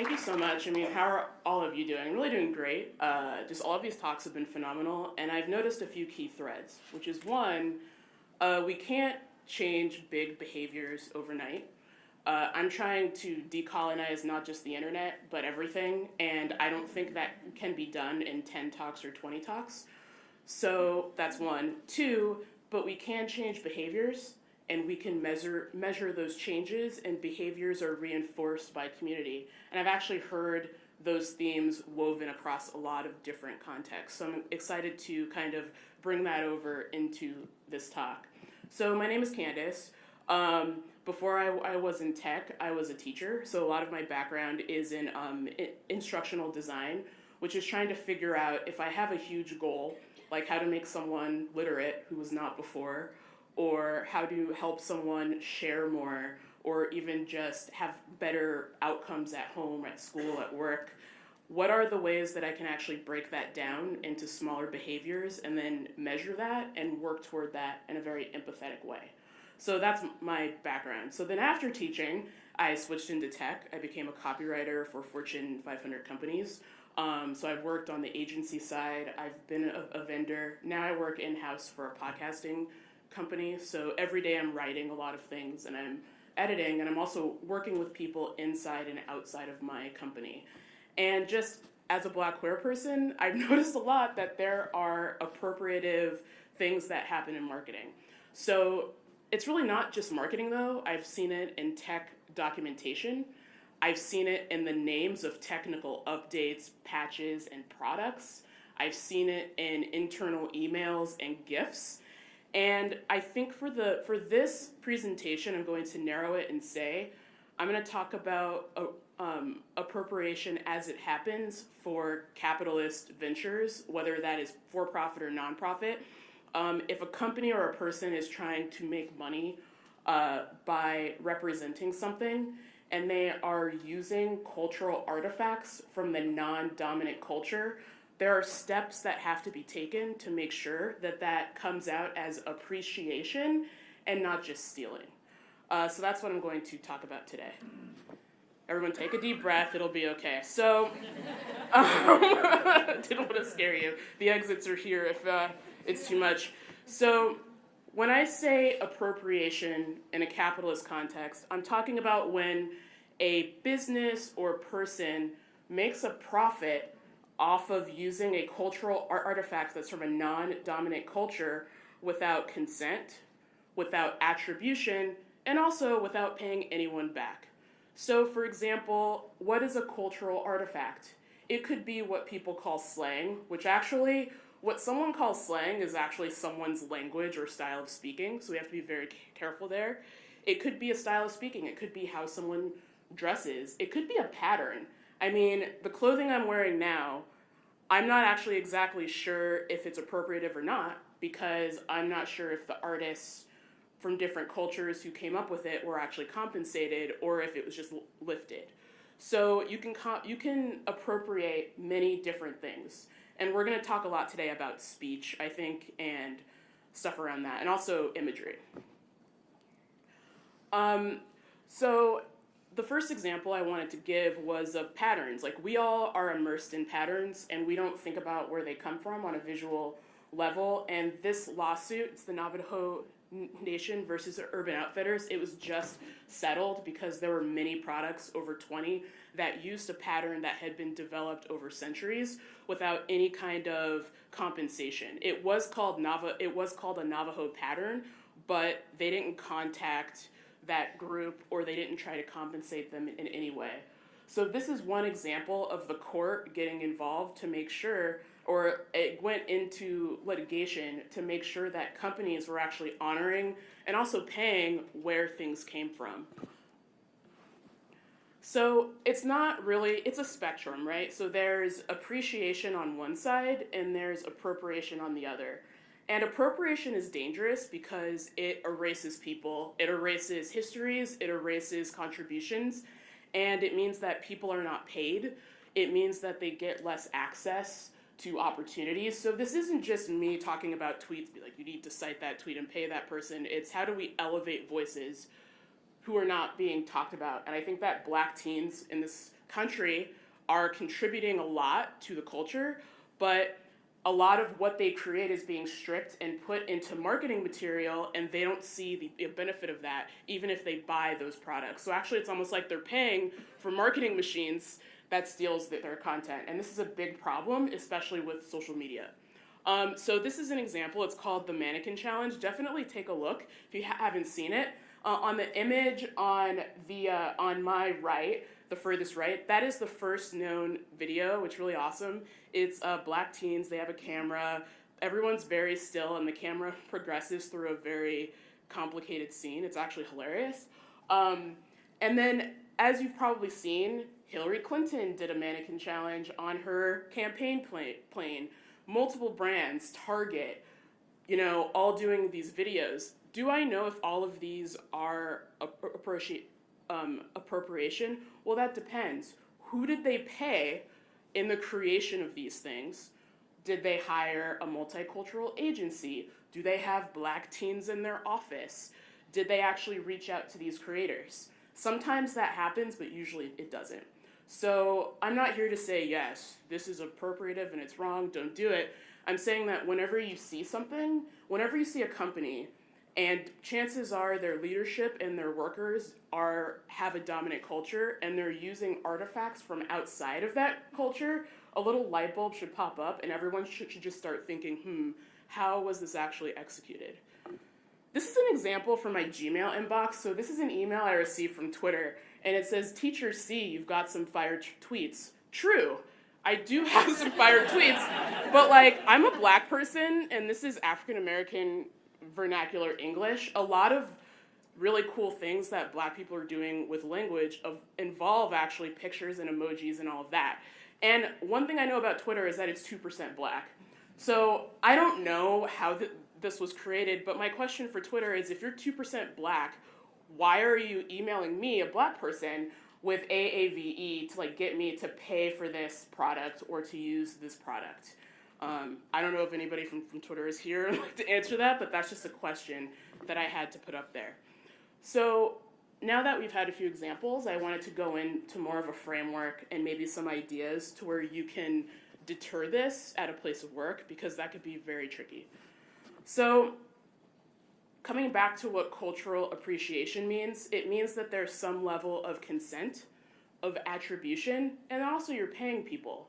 Thank you so much. I mean, how are all of you doing? I'm really doing great. Uh, just all of these talks have been phenomenal, and I've noticed a few key threads, which is one, uh, we can't change big behaviors overnight. Uh, I'm trying to decolonize not just the internet, but everything, and I don't think that can be done in 10 talks or 20 talks. So that's one. Two, but we can change behaviors and we can measure measure those changes and behaviors are reinforced by community. And I've actually heard those themes woven across a lot of different contexts. So I'm excited to kind of bring that over into this talk. So my name is Candace. Um, before I, I, was in tech, I was a teacher. So a lot of my background is in um, instructional design, which is trying to figure out if I have a huge goal, like how to make someone literate who was not before, or how to help someone share more or even just have better outcomes at home, at school, at work. What are the ways that I can actually break that down into smaller behaviors and then measure that and work toward that in a very empathetic way? So that's my background. So then after teaching, I switched into tech. I became a copywriter for Fortune 500 companies. Um, so I've worked on the agency side. I've been a, a vendor. Now I work in house for a podcasting company. So every day I'm writing a lot of things and I'm editing and I'm also working with people inside and outside of my company. And just as a black queer person, I've noticed a lot that there are appropriative things that happen in marketing. So it's really not just marketing though. I've seen it in tech documentation. I've seen it in the names of technical updates, patches, and products. I've seen it in internal emails and GIFs. And I think for the for this presentation, I'm going to narrow it and say, I'm going to talk about uh, um, appropriation as it happens for capitalist ventures, whether that is for profit or nonprofit. Um, if a company or a person is trying to make money uh, by representing something, and they are using cultural artifacts from the non dominant culture there are steps that have to be taken to make sure that that comes out as appreciation and not just stealing. Uh, so that's what I'm going to talk about today. Everyone take a deep breath, it'll be okay. So, um, didn't want to scare you. The exits are here if uh, it's too much. So, when I say appropriation in a capitalist context, I'm talking about when a business or person makes a profit off of using a cultural artifact that's from a non-dominant culture without consent, without attribution, and also without paying anyone back. So for example, what is a cultural artifact? It could be what people call slang, which actually, what someone calls slang is actually someone's language or style of speaking, so we have to be very careful there. It could be a style of speaking, it could be how someone dresses, it could be a pattern. I mean, the clothing I'm wearing now, I'm not actually exactly sure if it's appropriative or not because I'm not sure if the artists from different cultures who came up with it were actually compensated or if it was just lifted. So you can you can appropriate many different things. And we're going to talk a lot today about speech, I think, and stuff around that, and also imagery. Um, so the first example I wanted to give was of patterns. Like we all are immersed in patterns and we don't think about where they come from on a visual level. And this lawsuit, it's the Navajo Nation versus Urban Outfitters, it was just settled because there were many products, over 20, that used a pattern that had been developed over centuries without any kind of compensation. It was called Nava it was called a Navajo pattern, but they didn't contact that group or they didn't try to compensate them in any way. So this is one example of the court getting involved to make sure, or it went into litigation to make sure that companies were actually honoring and also paying where things came from. So it's not really, it's a spectrum, right? So there's appreciation on one side and there's appropriation on the other. And appropriation is dangerous because it erases people, it erases histories, it erases contributions, and it means that people are not paid. It means that they get less access to opportunities. So this isn't just me talking about tweets, be like, you need to cite that tweet and pay that person. It's how do we elevate voices who are not being talked about. And I think that black teens in this country are contributing a lot to the culture, but a lot of what they create is being stripped and put into marketing material and they don't see the benefit of that even if they buy those products. So actually it's almost like they're paying for marketing machines that steals their content. And this is a big problem especially with social media. Um, so this is an example. It's called the mannequin challenge. Definitely take a look if you ha- haven't seen it. Uh, on the image on the uh, on my right the furthest right. That is the first known video, which is really awesome. It's uh, black teens, they have a camera, everyone's very still, and the camera progresses through a very complicated scene. It's actually hilarious. Um, and then, as you've probably seen, Hillary Clinton did a mannequin challenge on her campaign plane. Multiple brands, Target, you know, all doing these videos. Do I know if all of these are appropriate? Um, appropriation? Well, that depends. Who did they pay in the creation of these things? Did they hire a multicultural agency? Do they have black teens in their office? Did they actually reach out to these creators? Sometimes that happens, but usually it doesn't. So I'm not here to say, yes, this is appropriative and it's wrong, don't do it. I'm saying that whenever you see something, whenever you see a company and chances are their leadership and their workers are have a dominant culture and they're using artifacts from outside of that culture. A little light bulb should pop up and everyone should, should just start thinking hmm how was this actually executed? This is an example from my gmail inbox. So this is an email i received from twitter and it says teacher c you've got some fired tweets. True I do have some fired tweets, but like I'm a black person and this is African American vernacular English, a lot of really cool things that black people are doing with language of, involve actually pictures and emojis and all of that. And one thing I know about Twitter is that it's 2% black. So I don't know how th- this was created, but my question for Twitter is if you're 2% black, why are you emailing me, a black person, with AAVE to like get me to pay for this product or to use this product? Um, I don't know if anybody from, from Twitter is here to answer that, but that's just a question that I had to put up there. So now that we've had a few examples, I wanted to go into more of a framework and maybe some ideas to where you can deter this at a place of work because that could be very tricky. So coming back to what cultural appreciation means, it means that there's some level of consent, of attribution, and also you're paying people.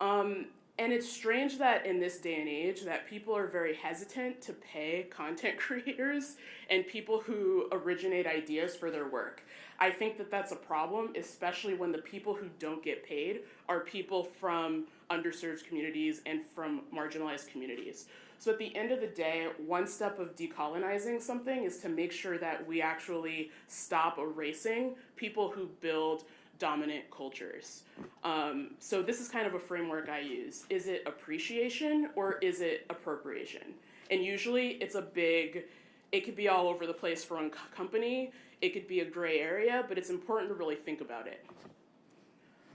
Um, and it's strange that in this day and age that people are very hesitant to pay content creators and people who originate ideas for their work. I think that that's a problem, especially when the people who don't get paid are people from underserved communities and from marginalized communities. So at the end of the day, one step of decolonizing something is to make sure that we actually stop erasing people who build dominant cultures. Um, so this is kind of a framework I use. Is it appreciation or is it appropriation? And usually it's a big, it could be all over the place for one company. It could be a gray area, but it's important to really think about it.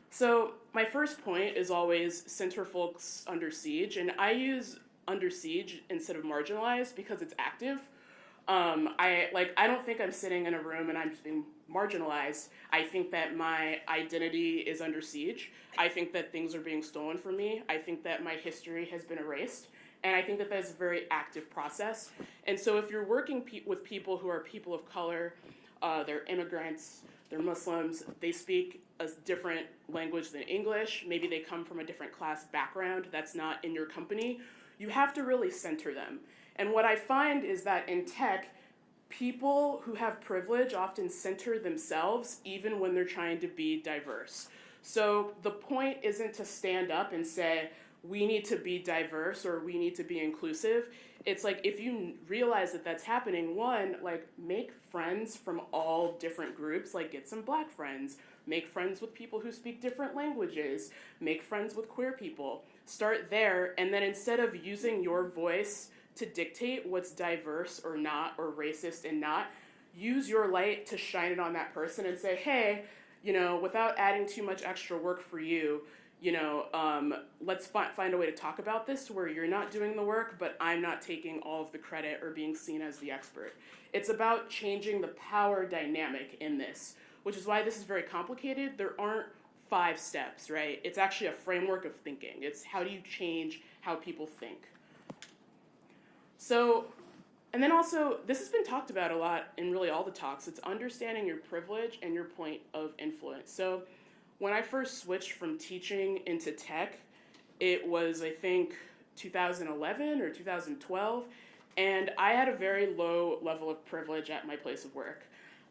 So my first point is always center folks under siege, and I use under siege instead of marginalized because it's active. Um, I like I don't think I'm sitting in a room and I'm being marginalized. I think that my identity is under siege. I think that things are being stolen from me. I think that my history has been erased. And I think that that's a very active process. And so if you're working pe- with people who are people of color, uh, they're immigrants, they're Muslims, they speak a different language than English, maybe they come from a different class background that's not in your company, you have to really center them. And what I find is that in tech, people who have privilege often center themselves even when they're trying to be diverse. So the point isn't to stand up and say, we need to be diverse or we need to be inclusive. It's like if you realize that that's happening, one, like make friends from all different groups, like get some black friends, make friends with people who speak different languages, make friends with queer people. Start there, and then instead of using your voice to dictate what's diverse or not or racist and not. Use your light to shine it on that person and say, hey, you know, without adding too much extra work for you, you know, um, let's fi- find a way to talk about this where you're not doing the work, but I'm not taking all of the credit or being seen as the expert. It's about changing the power dynamic in this, which is why this is very complicated. There aren't five steps, right? It's actually a framework of thinking. It's how do you change how people think. So, and then also, this has been talked about a lot in really all the talks. It's understanding your privilege and your point of influence. So, when I first switched from teaching into tech, it was, I think, 2011 or 2012, and I had a very low level of privilege at my place of work.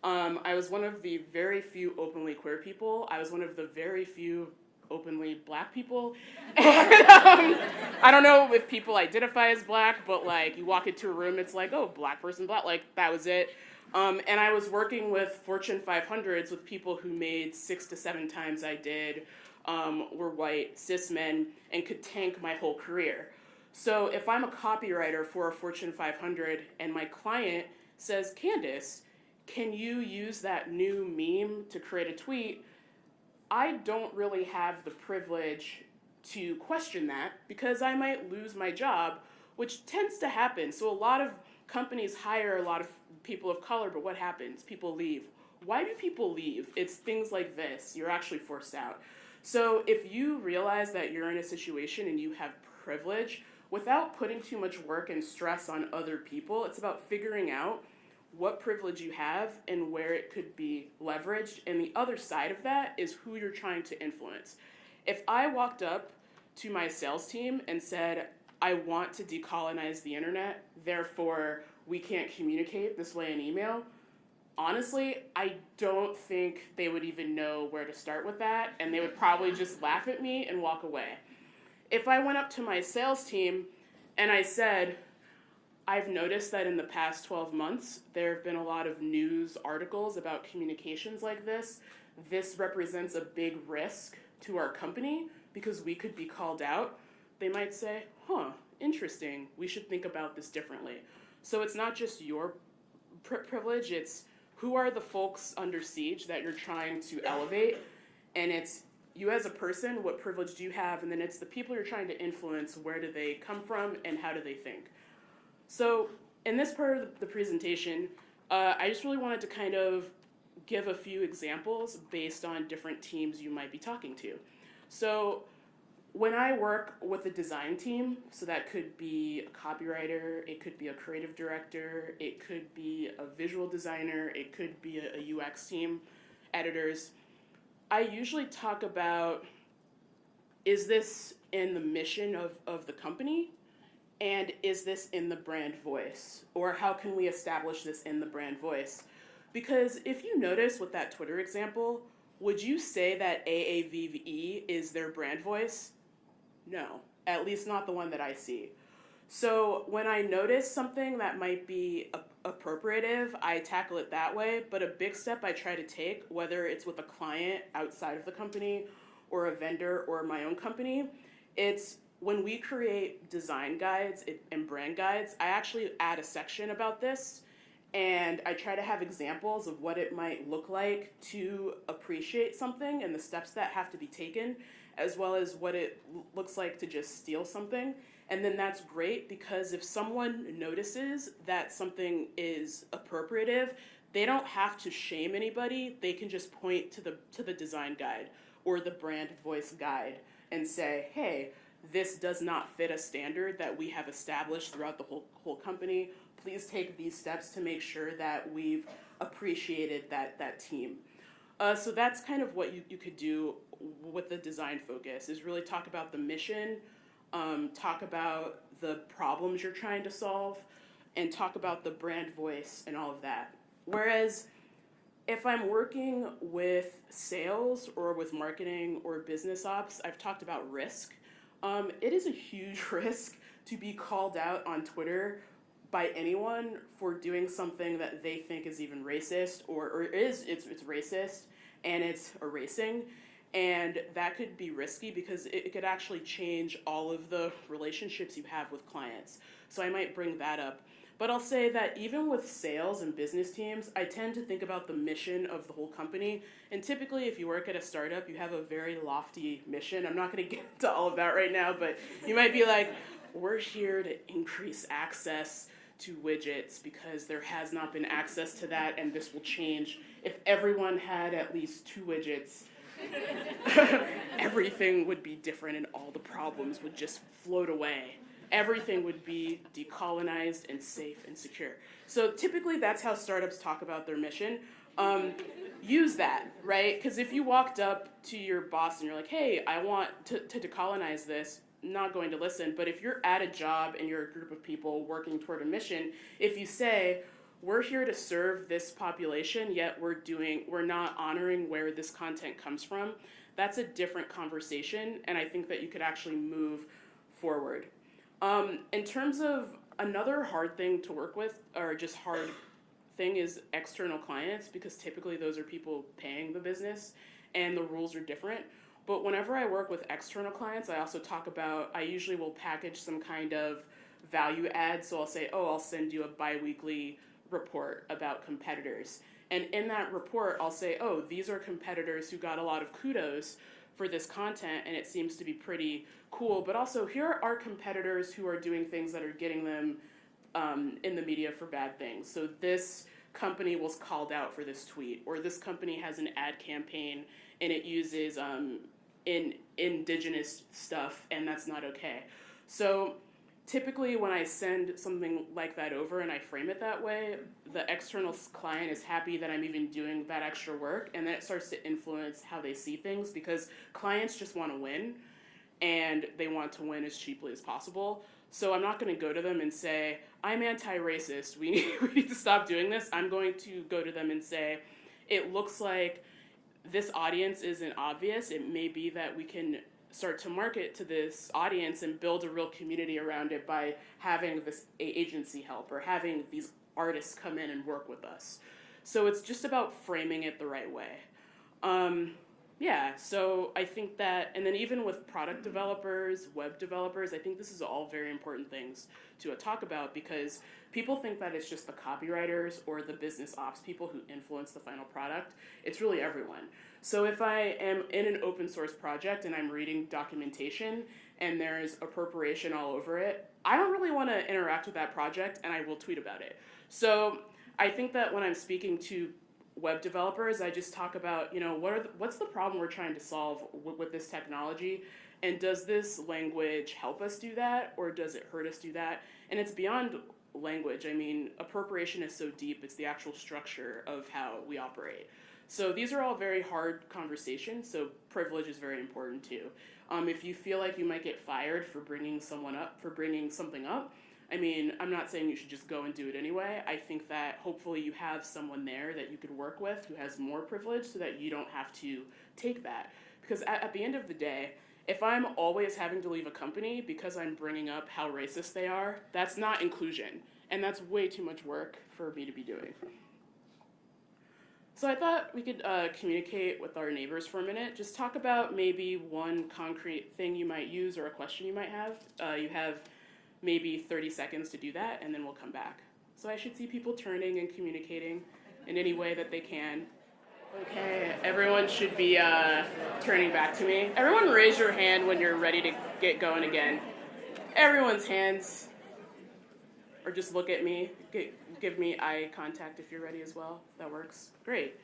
Um, I was one of the very few openly queer people. I was one of the very few openly black people. And, um, I don't know if people identify as black, but like you walk into a room, it's like, oh, black person, black, like that was it. Um, and I was working with Fortune 500s with people who made six to seven times I did, um, were white, cis men, and could tank my whole career. So if I'm a copywriter for a Fortune 500 and my client says, Candace, can you use that new meme to create a tweet? I don't really have the privilege to question that because I might lose my job, which tends to happen. So a lot of companies hire a lot of people of color, but what happens? People leave. Why do people leave? It's things like this. You're actually forced out. So if you realize that you're in a situation and you have privilege, without putting too much work and stress on other people, it's about figuring out what privilege you have and where it could be leveraged. And the other side of that is who you're trying to influence. If I walked up to my sales team and said, I want to decolonize the internet, therefore we can't communicate this way in email, honestly, I don't think they would even know where to start with that, and they would probably just laugh at me and walk away. If I went up to my sales team and I said, I've noticed that in the past 12 months, there have been a lot of news articles about communications like this. This represents a big risk to our company because we could be called out. They might say, huh, interesting, we should think about this differently. So it's not just your pri privilege, it's who are the folks under siege that you're trying to elevate, and it's you as a person, what privilege do you have, and then it's the people you're trying to influence, where do they come from, and how do they think. So in this part of the presentation, uh, I just really wanted to kind of give a few examples based on different teams you might be talking to. So when I work with a design team, so that could be a copywriter, it could be a creative director, it could be a visual designer, it could be a, a UX team, editors, I usually talk about is this in the mission of, of the company? And is this in the brand voice? Or how can we establish this in the brand voice? Because if you notice with that Twitter example, would you say that AAVE is their brand voice? No, at least not the one that I see. So when I notice something that might be appropriative, I tackle it that way. But a big step I try to take, whether it's with a client outside of the company or a vendor or my own company, it's when we create design guides and brand guides, I actually add a section about this and I try to have examples of what it might look like to appreciate something and the steps that have to be taken as well as what it looks like to just steal something. And then that's great because if someone notices that something is appropriative, they don't have to shame anybody. They can just point to the to the design guide or the brand voice guide and say, "Hey, this does not fit a standard that we have established throughout the whole whole company. Please take these steps to make sure that we've appreciated that that team." Uh, so that's kind of what you, you could do with the design focus is really talk about the mission, um, talk about the problems you're trying to solve, and talk about the brand voice and all of that. Whereas if I'm working with sales or with marketing or business ops, I've talked about risk. Um, it is a huge risk to be called out on Twitter by anyone for doing something that they think is even racist or, or is it's, it's racist and it's erasing. And that could be risky because it, it could actually change all of the relationships you have with clients. So i might bring that up but I'll say that even with sales and business teams, I tend to think about the mission of the whole company. And typically, if you work at a startup, you have a very lofty mission. I'm not going to get into all of that right now, but you might be like, we're here to increase access to widgets because there has not been access to that, and this will change. If everyone had at least two widgets, everything would be different and all the problems would just float away. Everything would be decolonized and safe and secure. So typically, that's how startups talk about their mission. Um, use that, right? Because if you walked up to your boss and you're like, hey, I want to, to decolonize this, not going to listen. But if you're at a job and you're a group of people working toward a mission, if you say, we're here to serve this population, yet we're doing, we're not honoring where this content comes from, that's a different conversation. And I think that you could actually move forward. Um, in terms of another hard thing to work with, or just hard thing, is external clients, because typically those are people paying the business and the rules are different. But whenever I work with external clients, I also talk about, I usually will package some kind of value add. So I'll say, oh, I'll send you a bi weekly report about competitors. And in that report, I'll say, oh, these are competitors who got a lot of kudos for this content and it seems to be pretty cool. But also, here are competitors who are doing things that are getting them um, in the media for bad things. So this company was called out for this tweet, or this company has an ad campaign and it uses um, in indigenous stuff, and that's not okay. So typically when I send something like that over and I frame it that way, the external client is happy that I'm even doing that extra work, and then it starts to influence how they see things because clients just want to win and they want to win as cheaply as possible. So I'm not going to go to them and say, I'm anti racist, we need, we need to stop doing this. I'm going to go to them and say, it looks like this audience isn't obvious. It may be that we can start to market to this audience and build a real community around it by having this agency help or having these artists come in and work with us. So it's just about framing it the right way. Um, yeah, so I think that, and then even with product developers, web developers, I think this is all very important things to uh, talk about because people think that it's just the copywriters or the business ops people who influence the final product. It's really everyone. So if I am in an open source project and I'm reading documentation and there's appropriation all over it, I don't really want to interact with that project and I will tweet about it. So I think that when I'm speaking to web developers, I just talk about, you know, what are the, what's the problem we're trying to solve with, this technology? And does this language help us do that or does it hurt us do that? And it's beyond language. I mean, appropriation is so deep, it's the actual structure of how we operate. So these are all very hard conversations, so privilege is very important too. Um, if you feel like you might get fired for bringing someone up, for bringing something up, I mean, I'm not saying you should just go and do it anyway. I think that hopefully you have someone there that you could work with who has more privilege so that you don't have to take that. Because at, at the end of the day, if I'm always having to leave a company because I'm bringing up how racist they are, that's not inclusion. And that's way too much work for me to be doing. So I thought we could uh, communicate with our neighbors for a minute. Just talk about maybe one concrete thing you might use or a question you might have. Uh, you have maybe 30 seconds to do that, and then we'll come back. So I should see people turning and communicating in any way that they can. Okay, everyone should be uh, turning back to me. Everyone raise your hand when you're ready to get going again. Everyone's hands. Or just look at me. Give me eye contact if you're ready as well. That works. Great.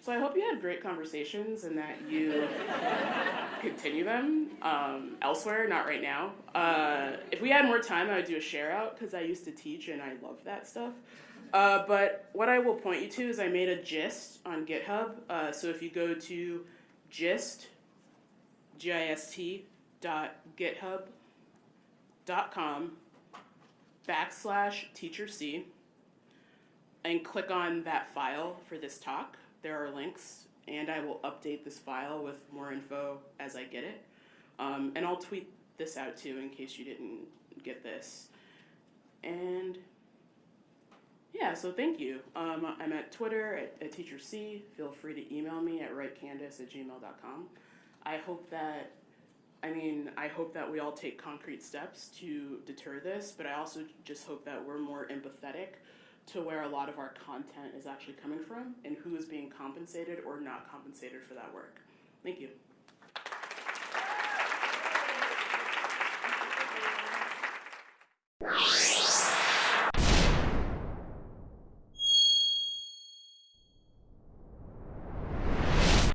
So I hope you had great conversations and that you continue them um, elsewhere, not right now. Uh, if we had more time, I would do a share out because I used to teach and I love that stuff. Uh, but what I will point you to is I made a gist on GitHub. Uh, so if you go to gist, G-I-S-T, dot github dot com backslash teacher C and click on that file for this talk there are links, and I will update this file with more info as I get it. Um, and I'll tweet this out too in case you didn't get this. And yeah, so thank you. Um, I'm at Twitter at, at Teacher C. Feel free to email me at writecandace at gmail.com. I hope that, I mean, I hope that we all take concrete steps to deter this, but I also just hope that we're more empathetic to where a lot of our content is actually coming from and who is being compensated or not compensated for that work. Thank you.